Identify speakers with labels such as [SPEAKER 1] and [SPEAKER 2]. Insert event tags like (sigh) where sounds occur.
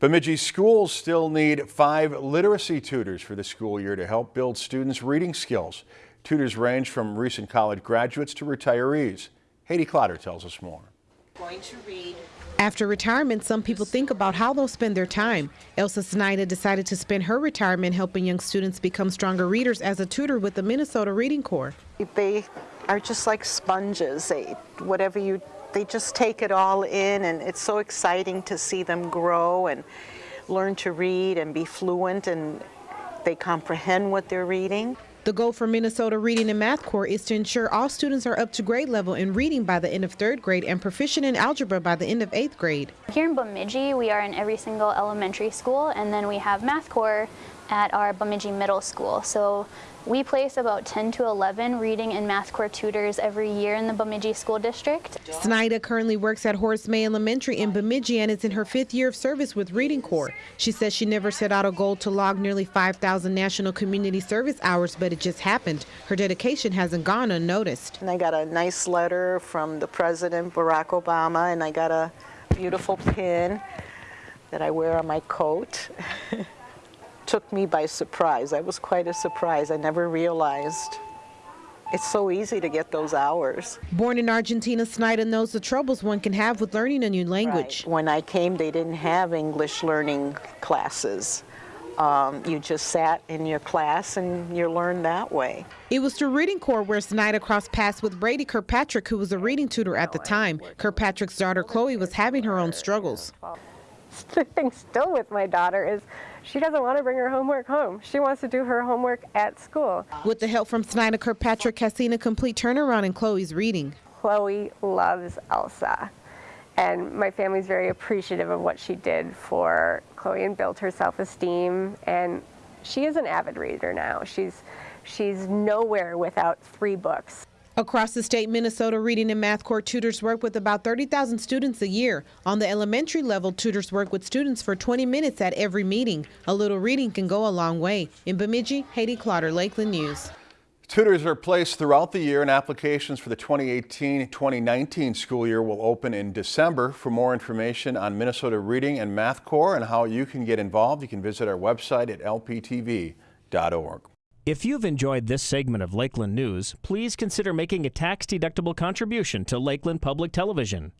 [SPEAKER 1] Bemidji schools still need five literacy tutors for the school year to help build students' reading skills. Tutors range from recent college graduates to retirees. Haiti Clotter tells us more.
[SPEAKER 2] Going to read.
[SPEAKER 3] After retirement, some people think about how they'll spend their time. Elsa Snyder decided to spend her retirement helping young students become stronger readers as a tutor with the Minnesota Reading Corps.
[SPEAKER 2] They are just like sponges. They, whatever you they just take it all in and it's so exciting to see them grow and learn to read and be fluent and they comprehend what they're reading.
[SPEAKER 3] The goal for Minnesota Reading and Math Corps is to ensure all students are up to grade level in reading by the end of third grade and proficient in algebra by the end of eighth grade.
[SPEAKER 4] Here in Bemidji, we are in every single elementary school, and then we have Math Corps at our Bemidji Middle School. So we place about 10 to 11 reading and math Corps tutors every year in the Bemidji School District.
[SPEAKER 3] Snyder currently works at Horace May Elementary in Bemidji and is in her fifth year of service with Reading Corps. She says she never set out a goal to log nearly 5,000 national community service hours, but it just happened. Her dedication hasn't gone unnoticed.
[SPEAKER 2] And I got a nice letter from the President Barack Obama and I got a beautiful pin that I wear on my coat. (laughs) took me by surprise. That was quite a surprise. I never realized. It's so easy to get those hours.
[SPEAKER 3] Born in Argentina, Snyder knows the troubles one can have with learning a new language.
[SPEAKER 2] Right. When I came, they didn't have English learning classes. Um, you just sat in your class and you learned that way.
[SPEAKER 3] It was through Reading Corps where Snyder crossed paths with Brady Kirkpatrick, who was a reading tutor at the time. Kirkpatrick's daughter Chloe was having her own struggles. (laughs)
[SPEAKER 5] The thing still with my daughter is she doesn't want to bring her homework home. She wants to do her homework at school.
[SPEAKER 3] With the help from Snyder Kirkpatrick has seen a complete turnaround in Chloe's reading.
[SPEAKER 5] Chloe loves Elsa. And my family's very appreciative of what she did for Chloe and built her self-esteem. And she is an avid reader now. She's, she's nowhere without three books.
[SPEAKER 3] Across the state, Minnesota Reading and Math Corps tutors work with about 30,000 students a year. On the elementary level, tutors work with students for 20 minutes at every meeting. A little reading can go a long way. In Bemidji, Haiti Clotter, Lakeland News.
[SPEAKER 1] Tutors are placed throughout the year and applications for the 2018-2019 school year will open in December. For more information on Minnesota Reading and Math Corps and how you can get involved, you can visit our website at lptv.org.
[SPEAKER 6] If you've enjoyed this segment of Lakeland News, please consider making a tax-deductible contribution to Lakeland Public Television.